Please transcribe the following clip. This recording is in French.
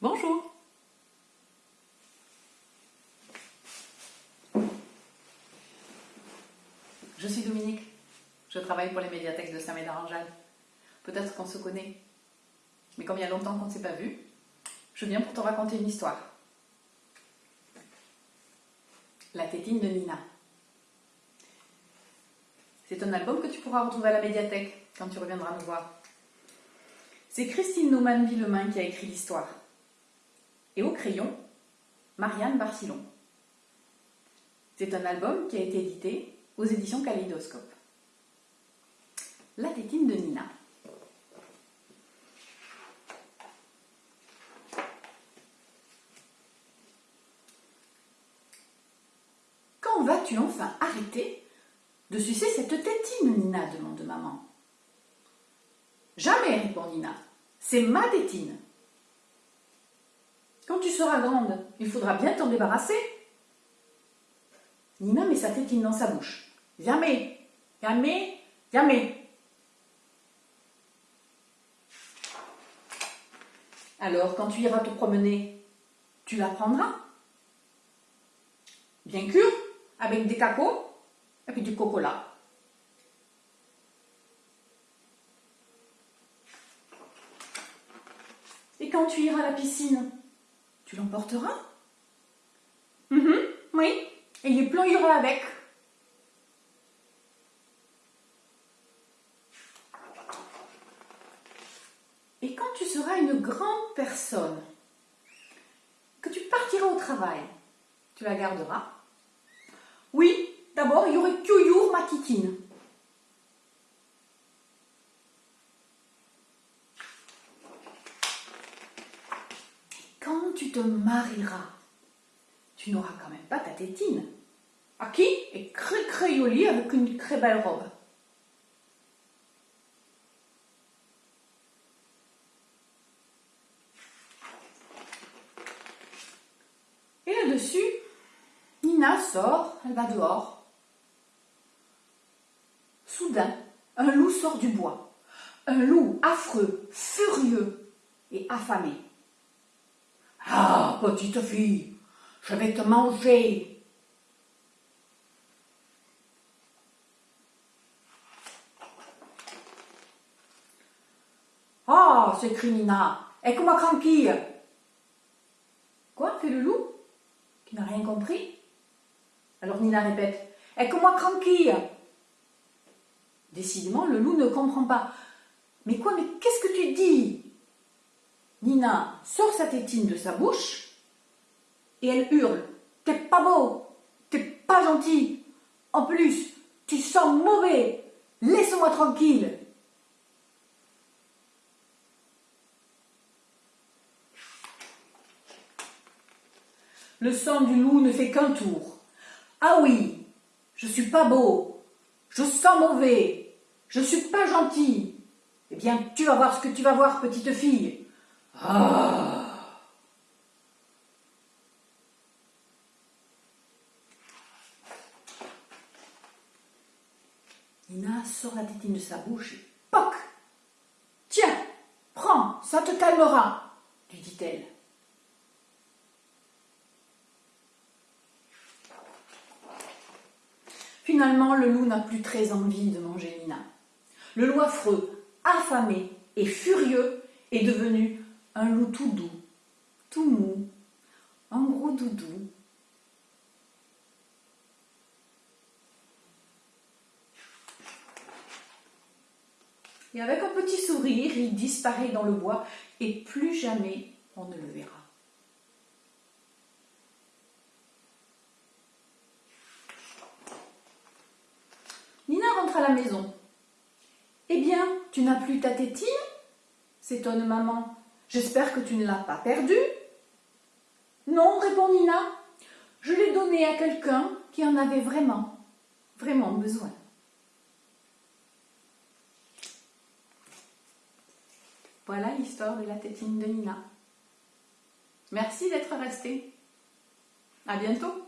Bonjour Je suis Dominique, je travaille pour les médiathèques de Saint-Médard-en-Jalles. Peut-être qu'on se connaît, mais comme il y a longtemps qu'on ne s'est pas vu, je viens pour te raconter une histoire. La tétine de Nina. C'est un album que tu pourras retrouver à la médiathèque quand tu reviendras nous voir. C'est Christine Naumann-Villemain qui a écrit l'histoire. Et au crayon, Marianne Barcillon. C'est un album qui a été édité aux éditions Kaléidoscope. La tétine de Nina. Quand vas-tu enfin arrêter de sucer cette tétine, Nina demande maman. Jamais, répond Nina. C'est ma tétine. Quand tu seras grande, il faudra bien t'en débarrasser. Nina met sa tétine dans sa bouche. Jamais, jamais, jamais. Alors, quand tu iras te promener, tu la prendras? Bien sûr, avec des cacos et du cocola. Et quand tu iras à la piscine, tu l'emporteras? Mhm, Oui, et il plongera avec. Et quand tu seras une grande personne, que tu partiras au travail, tu la garderas? Oui, d'abord il y aurait toujours ma kikine. Quand tu te marieras, tu n'auras quand même pas ta tétine. À qui est très jolie avec une très belle robe. Et là-dessus, Nina sort, elle va dehors. Soudain, un loup sort du bois. Un loup affreux, furieux et affamé. Ah, petite fille, je vais te manger. Ah, s'écrie Nina, comment tranquille Quoi fait le loup Qui n'a rien compris? Alors Nina répète, comment tranquille Décidément, le loup ne comprend pas. Mais quoi, mais qu'est-ce que tu dis? Nina sort sa tétine de sa bouche et elle hurle T'es pas beau, t'es pas gentil, en plus, tu sens mauvais, laisse-moi tranquille. Le sang du loup ne fait qu'un tour. Ah oui, je suis pas beau, je sens mauvais, je suis pas gentil. Eh bien, tu vas voir ce que tu vas voir, petite fille. Ah Nina sort la tétine de sa bouche et POC Tiens, prends, ça te calmera, lui dit-elle. Finalement, le loup n'a plus très envie de manger Nina. Le loup affreux, affamé et furieux, est devenu un loup tout doux, tout mou, un gros doudou. Et avec un petit sourire, il disparaît dans le bois et plus jamais on ne le verra. Nina rentre à la maison. Eh bien, tu n'as plus ta tétine? S'étonne maman. J'espère que tu ne l'as pas perdue. Non, répond Nina. Je l'ai donnée à quelqu'un qui en avait vraiment, vraiment besoin. Voilà l'histoire de la tétine de Nina. Merci d'être resté. À bientôt.